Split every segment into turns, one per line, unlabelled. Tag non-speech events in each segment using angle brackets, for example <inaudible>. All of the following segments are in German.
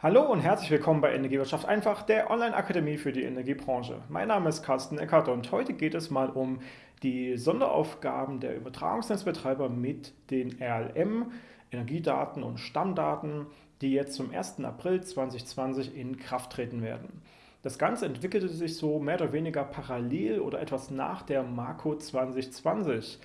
Hallo und herzlich willkommen bei Energiewirtschaft einfach, der Online-Akademie für die Energiebranche. Mein Name ist Carsten Eckert und heute geht es mal um die Sonderaufgaben der Übertragungsnetzbetreiber mit den RLM, Energiedaten und Stammdaten, die jetzt zum 1. April 2020 in Kraft treten werden. Das Ganze entwickelte sich so mehr oder weniger parallel oder etwas nach der Marco 2020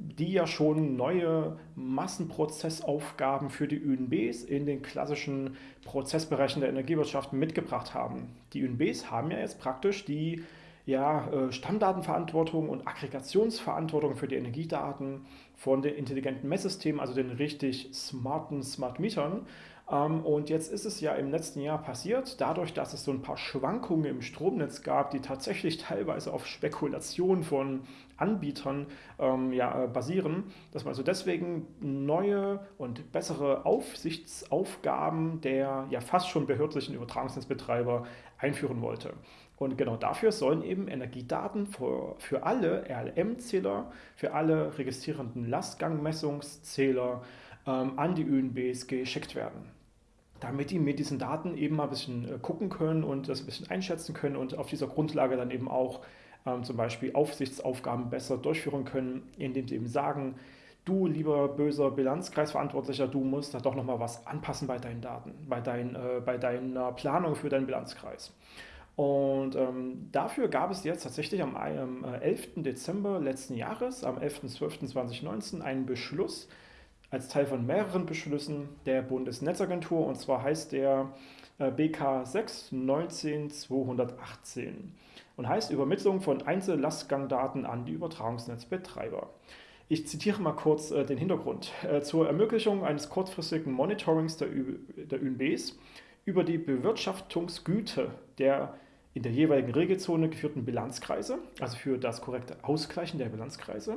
die ja schon neue Massenprozessaufgaben für die ÜNBs in den klassischen Prozessbereichen der Energiewirtschaft mitgebracht haben. Die ÜNBs haben ja jetzt praktisch die ja, äh, Stammdatenverantwortung und Aggregationsverantwortung für die Energiedaten von den intelligenten Messsystemen, also den richtig smarten Smart Metern und jetzt ist es ja im letzten Jahr passiert, dadurch, dass es so ein paar Schwankungen im Stromnetz gab, die tatsächlich <laughs> teilweise auf Spekulation von Anbietern ähm, ja, äh, basieren, dass man also deswegen neue und bessere Aufsichtsaufgaben der ja fast schon behördlichen Übertragungsnetzbetreiber einführen wollte. Und genau dafür sollen eben Energiedaten für, für alle RLM-Zähler, für alle registrierenden Lastgangmessungszähler ähm, an die ÖNBs geschickt werden damit die mit diesen Daten eben mal ein bisschen äh, gucken können und das ein bisschen einschätzen können und auf dieser Grundlage dann eben auch ähm, zum Beispiel Aufsichtsaufgaben besser durchführen können, indem sie eben sagen, du lieber böser Bilanzkreisverantwortlicher, du musst da doch nochmal was anpassen bei deinen Daten, bei, dein, äh, bei deiner Planung für deinen Bilanzkreis. Und ähm, dafür gab es jetzt tatsächlich am, am 11. Äh, Dezember letzten Jahres, am 11.12.2019, einen Beschluss, als Teil von mehreren Beschlüssen der Bundesnetzagentur und zwar heißt der äh, BK 6 19218 und heißt Übermittlung von Einzellastgangdaten an die Übertragungsnetzbetreiber. Ich zitiere mal kurz äh, den Hintergrund. Äh, zur Ermöglichung eines kurzfristigen Monitorings der, der ÜNBs über die Bewirtschaftungsgüte der in der jeweiligen Regelzone geführten Bilanzkreise, also für das korrekte Ausgleichen der Bilanzkreise,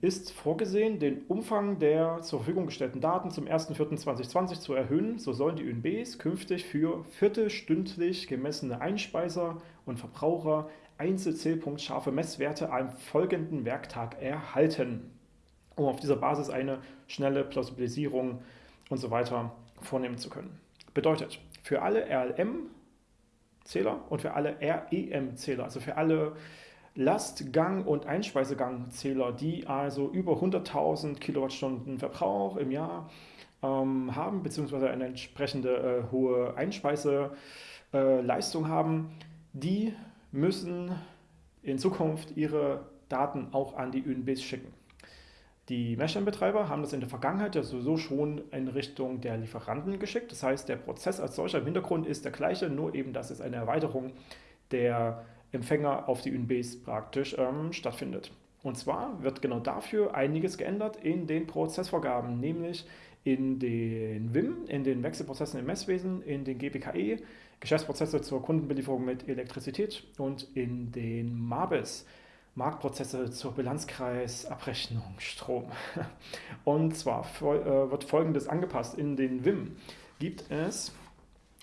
ist vorgesehen, den Umfang der zur Verfügung gestellten Daten zum 1.4.2020 zu erhöhen. So sollen die ÖNBs künftig für viertelstündlich gemessene Einspeiser und Verbraucher einzelzählpunktscharfe Messwerte am folgenden Werktag erhalten, um auf dieser Basis eine schnelle Plausibilisierung und so weiter vornehmen zu können. Bedeutet, für alle RLM-Zähler und für alle REM-Zähler, also für alle Lastgang- und Einspeisegangzähler, die also über 100.000 Kilowattstunden Verbrauch im Jahr ähm, haben, beziehungsweise eine entsprechende äh, hohe Einspeiseleistung äh, haben, die müssen in Zukunft ihre Daten auch an die ÖNBs schicken. Die Messstellenbetreiber haben das in der Vergangenheit ja sowieso schon in Richtung der Lieferanten geschickt. Das heißt, der Prozess als solcher im Hintergrund ist der gleiche, nur eben, dass es eine Erweiterung der Empfänger auf die UNBs praktisch ähm, stattfindet. Und zwar wird genau dafür einiges geändert in den Prozessvorgaben, nämlich in den WIM, in den Wechselprozessen im Messwesen, in den GPKE, Geschäftsprozesse zur Kundenbelieferung mit Elektrizität und in den MABES, Marktprozesse zur Bilanzkreisabrechnung Strom. <laughs> Und zwar äh, wird folgendes angepasst. In den WIM gibt es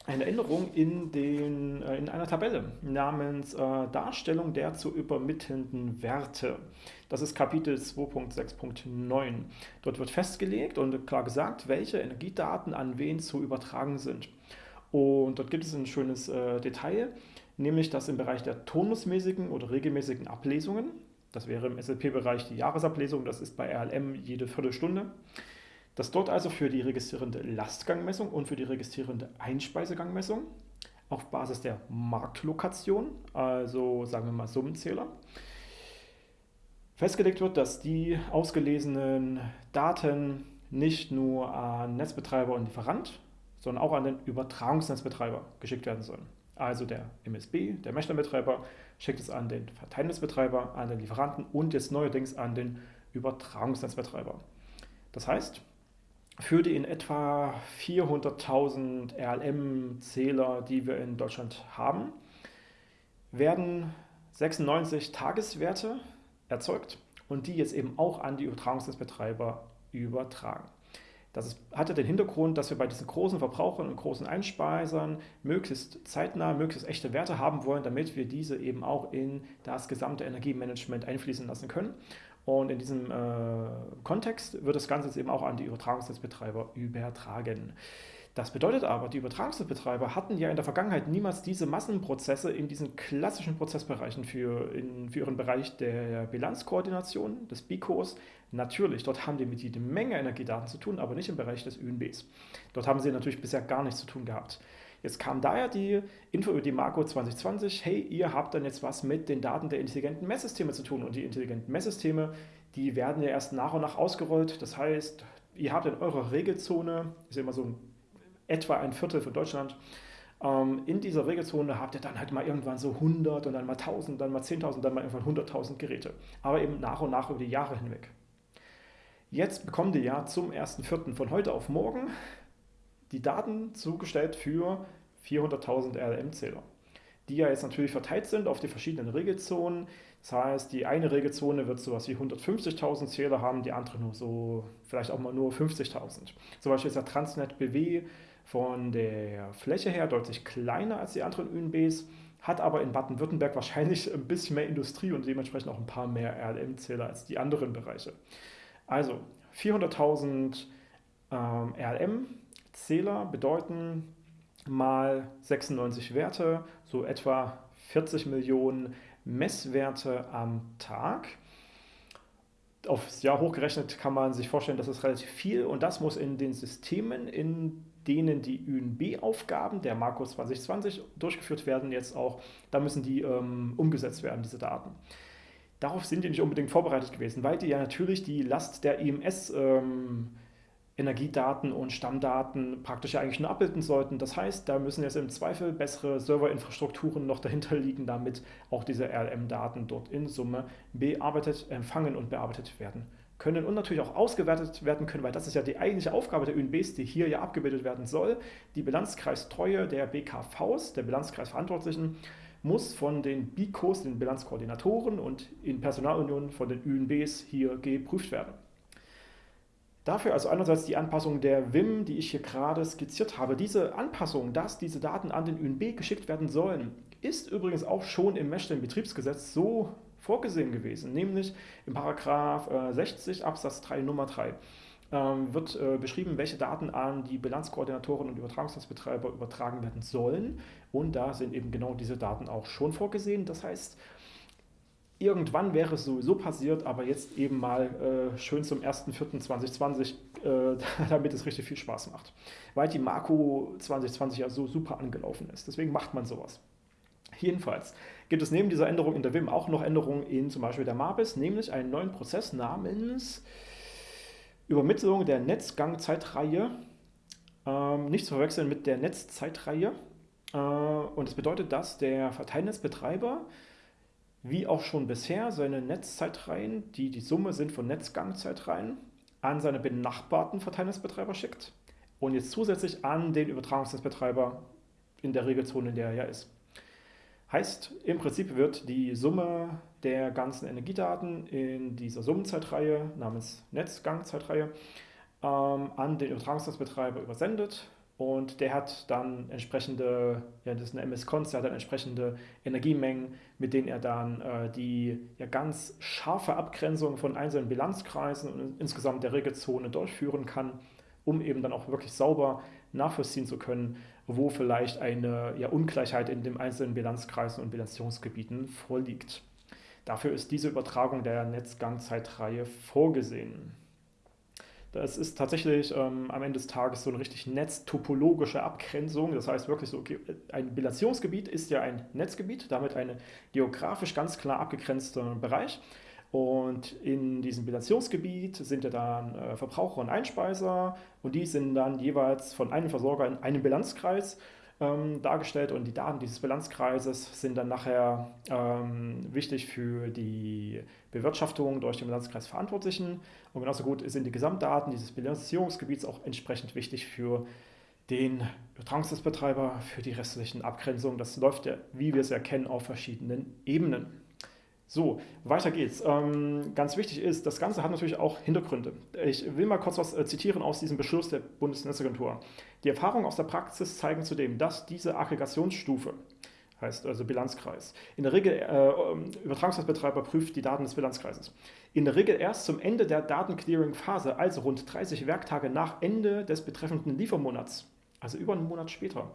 eine Änderung in, den, äh, in einer Tabelle namens äh, Darstellung der zu übermittelnden Werte. Das ist Kapitel 2.6.9. Dort wird festgelegt und klar gesagt, welche Energiedaten an wen zu übertragen sind. Und dort gibt es ein schönes äh, Detail, nämlich dass im Bereich der turnusmäßigen oder regelmäßigen Ablesungen, das wäre im SLP-Bereich die Jahresablesung, das ist bei RLM jede Viertelstunde, dass dort also für die registrierende Lastgangmessung und für die registrierende Einspeisegangmessung auf Basis der Marktlokation, also sagen wir mal Summenzähler, festgelegt wird, dass die ausgelesenen Daten nicht nur an Netzbetreiber und Lieferant, sondern auch an den Übertragungsnetzbetreiber geschickt werden sollen. Also der MSB, der Messstellenbetreiber, schickt es an den Verteilnetzbetreiber, an den Lieferanten und jetzt neuerdings an den Übertragungsnetzbetreiber. Das heißt, für die in etwa 400.000 RLM-Zähler, die wir in Deutschland haben, werden 96 Tageswerte erzeugt und die jetzt eben auch an die Übertragungsnetzbetreiber übertragen. Das hatte den Hintergrund, dass wir bei diesen großen Verbrauchern und großen Einspeisern möglichst zeitnah, möglichst echte Werte haben wollen, damit wir diese eben auch in das gesamte Energiemanagement einfließen lassen können. Und in diesem äh, Kontext wird das Ganze jetzt eben auch an die Übertragungsnetzbetreiber übertragen. Das bedeutet aber, die Übertragungsbetreiber hatten ja in der Vergangenheit niemals diese Massenprozesse in diesen klassischen Prozessbereichen für, in, für ihren Bereich der Bilanzkoordination, des BICOs. Natürlich, dort haben die mit jeder Menge Energiedaten zu tun, aber nicht im Bereich des ÜNBs. Dort haben sie natürlich bisher gar nichts zu tun gehabt. Jetzt kam daher die Info über die Marco 2020, hey, ihr habt dann jetzt was mit den Daten der intelligenten Messsysteme zu tun. Und die intelligenten Messsysteme, die werden ja erst nach und nach ausgerollt. Das heißt, ihr habt in eurer Regelzone, ist immer so etwa ein Viertel von Deutschland. Ähm, in dieser Regelzone habt ihr dann halt mal irgendwann so 100 und dann mal 1000, dann mal 10.000, dann mal irgendwann 100.000 Geräte. Aber eben nach und nach über die Jahre hinweg. Jetzt bekommt ihr ja zum 1.4. von heute auf morgen die Daten zugestellt für 400.000 RLM-Zähler, die ja jetzt natürlich verteilt sind auf die verschiedenen Regelzonen. Das heißt, die eine Regelzone wird sowas wie 150.000 Zähler haben, die andere nur so, vielleicht auch mal nur 50.000. Zum Beispiel ist der Transnet BW von der Fläche her deutlich kleiner als die anderen ÜNBs, hat aber in Baden-Württemberg wahrscheinlich ein bisschen mehr Industrie und dementsprechend auch ein paar mehr RLM-Zähler als die anderen Bereiche. Also 400.000 ähm, RLM-Zähler bedeuten mal 96 Werte, so etwa 40 Millionen Messwerte am Tag. Aufs Jahr hochgerechnet kann man sich vorstellen, das ist relativ viel und das muss in den Systemen, in denen die ÜNB-Aufgaben der Marco 2020 durchgeführt werden, jetzt auch, da müssen die ähm, umgesetzt werden, diese Daten. Darauf sind die nicht unbedingt vorbereitet gewesen, weil die ja natürlich die Last der IMS ähm, Energiedaten und Stammdaten praktisch eigentlich nur abbilden sollten. Das heißt, da müssen jetzt im Zweifel bessere Serverinfrastrukturen noch dahinter liegen, damit auch diese RLM-Daten dort in Summe bearbeitet, empfangen und bearbeitet werden können und natürlich auch ausgewertet werden können, weil das ist ja die eigentliche Aufgabe der ÜNBs, die hier ja abgebildet werden soll. Die Bilanzkreistreue der BKVs, der Bilanzkreisverantwortlichen, muss von den BICOs, den Bilanzkoordinatoren und in Personalunion von den ÜNBs hier geprüft werden. Dafür also einerseits die Anpassung der WIM, die ich hier gerade skizziert habe. Diese Anpassung, dass diese Daten an den ÜNB geschickt werden sollen, ist übrigens auch schon im Messstellenbetriebsgesetz so vorgesehen gewesen, nämlich im Paragraph 60 äh, Absatz 3 Nummer 3 ähm, wird äh, beschrieben, welche Daten an die Bilanzkoordinatoren und Übertragungsnetzbetreiber übertragen werden sollen. Und da sind eben genau diese Daten auch schon vorgesehen. Das heißt, irgendwann wäre es sowieso passiert, aber jetzt eben mal äh, schön zum 1.4.2020, äh, <laughs> damit es richtig viel Spaß macht. Weil die Marco 2020 ja so super angelaufen ist. Deswegen macht man sowas. Jedenfalls gibt es neben dieser Änderung in der WIM auch noch Änderungen in zum Beispiel der MABIS, nämlich einen neuen Prozess namens Übermittlung der Netzgangzeitreihe. Ähm, nicht zu verwechseln mit der Netzzeitreihe. Äh, und das bedeutet, dass der Verteilnetzbetreiber wie auch schon bisher seine Netzzeitreihen, die die Summe sind von Netzgangzeitreihen, an seine benachbarten Verteilnetzbetreiber schickt und jetzt zusätzlich an den Übertragungsnetzbetreiber in der Regelzone, in der er ja ist. Heißt, im Prinzip wird die Summe der ganzen Energiedaten in dieser Summenzeitreihe namens Netzgangzeitreihe ähm, an den Übertragungsnetzbetreiber übersendet und der hat dann entsprechende, ja, das ist eine MS-Cons, der hat dann entsprechende Energiemengen, mit denen er dann äh, die ja, ganz scharfe Abgrenzung von einzelnen Bilanzkreisen und insgesamt der Regelzone durchführen kann, um eben dann auch wirklich sauber nachvollziehen zu können, wo vielleicht eine ja, Ungleichheit in den einzelnen Bilanzkreisen und Bilanzierungsgebieten vorliegt. Dafür ist diese Übertragung der Netzgangzeitreihe vorgesehen. Das ist tatsächlich ähm, am Ende des Tages so eine richtig netztopologische Abgrenzung. Das heißt wirklich so, okay, ein Bilanzierungsgebiet ist ja ein Netzgebiet, damit ein geografisch ganz klar abgegrenzter Bereich. Und in diesem Bilanzierungsgebiet sind ja dann äh, Verbraucher und Einspeiser und die sind dann jeweils von einem Versorger in einem Bilanzkreis ähm, dargestellt und die Daten dieses Bilanzkreises sind dann nachher ähm, wichtig für die Bewirtschaftung durch den Bilanzkreis Verantwortlichen und genauso gut sind die Gesamtdaten dieses Bilanzierungsgebiets auch entsprechend wichtig für den Übertragungsnetzbetreiber, für die restlichen Abgrenzungen. Das läuft ja, wie wir es erkennen, auf verschiedenen Ebenen. So, weiter geht's. Ähm, ganz wichtig ist, das Ganze hat natürlich auch Hintergründe. Ich will mal kurz was äh, zitieren aus diesem Beschluss der Bundesnetzagentur. Die Erfahrungen aus der Praxis zeigen zudem, dass diese Aggregationsstufe, heißt also Bilanzkreis, in der Regel, äh, ähm, Übertragungsnetzbetreiber prüft die Daten des Bilanzkreises, in der Regel erst zum Ende der Datenclearing-Phase, also rund 30 Werktage nach Ende des betreffenden Liefermonats, also über einen Monat später,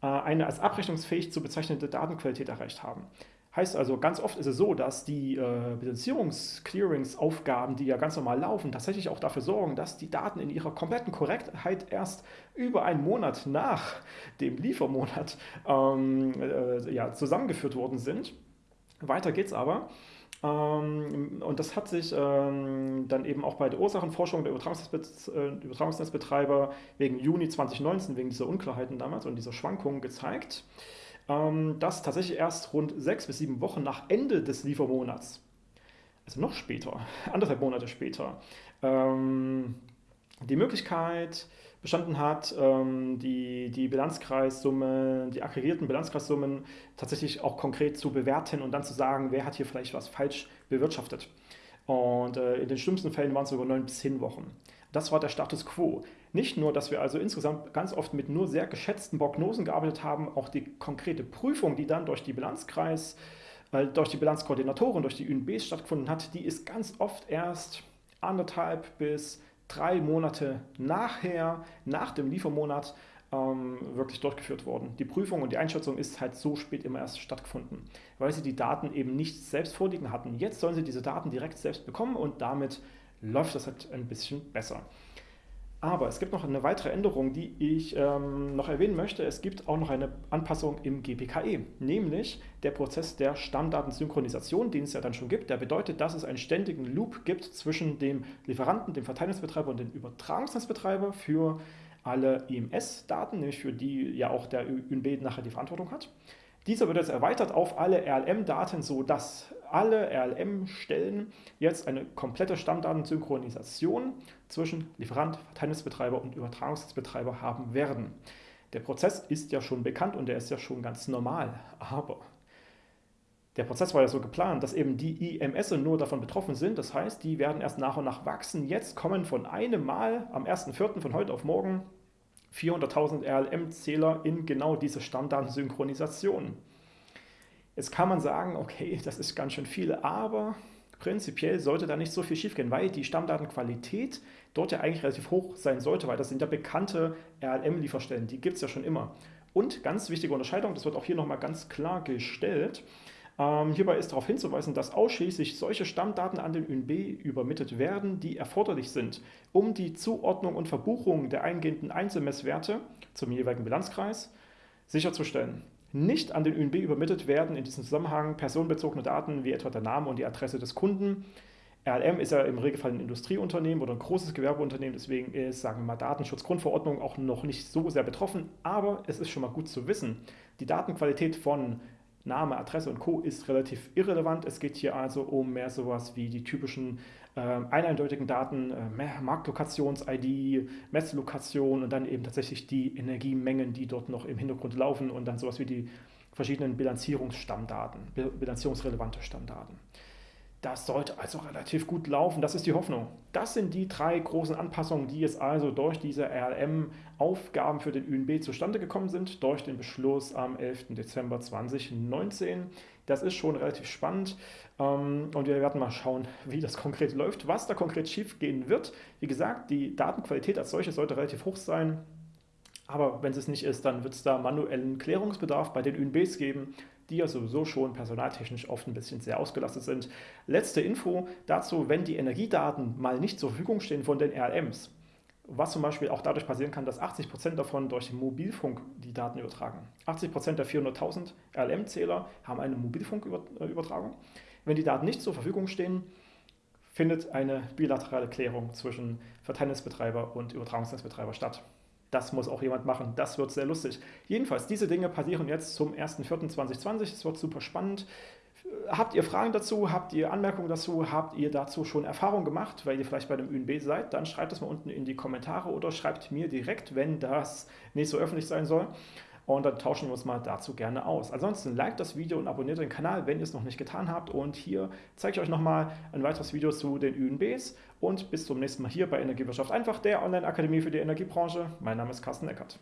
äh, eine als abrechnungsfähig zu bezeichnende Datenqualität erreicht haben. Heißt also, ganz oft ist es so, dass die äh, Bilanzierungs-Clearings-Aufgaben, die ja ganz normal laufen, tatsächlich auch dafür sorgen, dass die Daten in ihrer kompletten Korrektheit erst über einen Monat nach dem Liefermonat ähm, äh, ja, zusammengeführt worden sind. Weiter geht's aber. Ähm, und das hat sich ähm, dann eben auch bei der Ursachenforschung der äh, Übertragungsnetzbetreiber wegen Juni 2019, wegen dieser Unklarheiten damals und dieser Schwankungen gezeigt ähm, dass tatsächlich erst rund sechs bis sieben Wochen nach Ende des Liefermonats, also noch später, <laughs> anderthalb Monate später, ähm, die Möglichkeit bestanden hat, ähm, die, die Bilanzkreissummen, die aggregierten Bilanzkreissummen tatsächlich auch konkret zu bewerten und dann zu sagen, wer hat hier vielleicht was falsch bewirtschaftet. Und äh, in den schlimmsten Fällen waren es sogar neun bis zehn Wochen. Das war der Status quo. Nicht nur, dass wir also insgesamt ganz oft mit nur sehr geschätzten Prognosen gearbeitet haben, auch die konkrete Prüfung, die dann durch die Bilanzkreis, äh, durch die Bilanzkoordinatoren, durch die UNBs stattgefunden hat, die ist ganz oft erst anderthalb bis drei Monate nachher, nach dem Liefermonat, ähm, wirklich durchgeführt worden. Die Prüfung und die Einschätzung ist halt so spät immer erst stattgefunden, weil sie die Daten eben nicht selbst vorliegen hatten. Jetzt sollen sie diese Daten direkt selbst bekommen und damit läuft das halt ein bisschen besser. Aber es gibt noch eine weitere Änderung, die ich ähm, noch erwähnen möchte. Es gibt auch noch eine Anpassung im GPKE, nämlich der Prozess der Stammdatensynchronisation, den es ja dann schon gibt. Der bedeutet, dass es einen ständigen Loop gibt zwischen dem Lieferanten, dem Verteilnetzbetreiber und dem Übertragungsnetzbetreiber für alle IMS-Daten, nämlich für die ja auch der ÜNB nachher die Verantwortung hat. Dieser wird jetzt erweitert auf alle RLM-Daten, sodass alle RLM-Stellen jetzt eine komplette Stammdatensynchronisation zwischen Lieferant, Verteilnetzbetreiber und Übertragungsnetzbetreiber haben werden. Der Prozess ist ja schon bekannt und der ist ja schon ganz normal, aber der Prozess war ja so geplant, dass eben die IMS nur davon betroffen sind. Das heißt, die werden erst nach und nach wachsen. Jetzt kommen von einem Mal am 1.4. von heute auf morgen 400.000 RLM-Zähler in genau diese Stammdatensynchronisation. Jetzt kann man sagen, okay, das ist ganz schön viel, aber prinzipiell sollte da nicht so viel schiefgehen, weil die Stammdatenqualität dort ja eigentlich relativ hoch sein sollte, weil das sind ja bekannte RLM-Lieferstellen, die gibt es ja schon immer. Und ganz wichtige Unterscheidung, das wird auch hier nochmal ganz klar gestellt, ähm, hierbei ist darauf hinzuweisen, dass ausschließlich solche Stammdaten an den ÜNB übermittelt werden, die erforderlich sind, um die Zuordnung und Verbuchung der eingehenden Einzelmesswerte zum jeweiligen Bilanzkreis sicherzustellen. Nicht an den ÜNB übermittelt werden in diesem Zusammenhang personenbezogene Daten wie etwa der Name und die Adresse des Kunden. RLM ist ja im Regelfall ein Industrieunternehmen oder ein großes Gewerbeunternehmen, deswegen ist, sagen wir mal, Datenschutzgrundverordnung auch noch nicht so sehr betroffen, aber es ist schon mal gut zu wissen. Die Datenqualität von Name, Adresse und Co. ist relativ irrelevant. Es geht hier also um mehr sowas wie die typischen äh, eindeutigen Daten, äh, Marktlokations-ID, Messlokation und dann eben tatsächlich die Energiemengen, die dort noch im Hintergrund laufen und dann sowas wie die verschiedenen Bilanzierungsstammdaten, bilanzierungsrelevante Stammdaten. Das sollte also relativ gut laufen, das ist die Hoffnung. Das sind die drei großen Anpassungen, die jetzt also durch diese RLM-Aufgaben für den ÜNB zustande gekommen sind, durch den Beschluss am 11. Dezember 2019. Das ist schon relativ spannend ähm, und wir werden mal schauen, wie das konkret läuft, was da konkret schief gehen wird. Wie gesagt, die Datenqualität als solche sollte relativ hoch sein. Aber wenn es nicht ist, dann wird es da manuellen Klärungsbedarf bei den ÜNBs geben die ja sowieso schon personaltechnisch oft ein bisschen sehr ausgelastet sind. Letzte Info dazu, wenn die Energiedaten mal nicht zur Verfügung stehen von den RLMs, was zum Beispiel auch dadurch passieren kann, dass 80% davon durch den Mobilfunk die Daten übertragen. 80% der 400.000 RLM-Zähler haben eine Mobilfunkübertragung. Wenn die Daten nicht zur Verfügung stehen, findet eine bilaterale Klärung zwischen Verteilnetzbetreiber und Übertragungsnetzbetreiber statt. Das muss auch jemand machen. Das wird sehr lustig. Jedenfalls, diese Dinge passieren jetzt zum 1.4.2020. Es wird super spannend. Habt ihr Fragen dazu? Habt ihr Anmerkungen dazu? Habt ihr dazu schon Erfahrung gemacht, weil ihr vielleicht bei dem ÜNB seid? Dann schreibt es mal unten in die Kommentare oder schreibt mir direkt, wenn das nicht so öffentlich sein soll und dann tauschen wir uns mal dazu gerne aus. Ansonsten liked das Video und abonniert den Kanal, wenn ihr es noch nicht getan habt. Und hier zeige ich euch nochmal ein weiteres Video zu den ÜNBs und bis zum nächsten Mal hier bei Energiewirtschaft einfach, der Online-Akademie für die Energiebranche. Mein Name ist Carsten Eckert.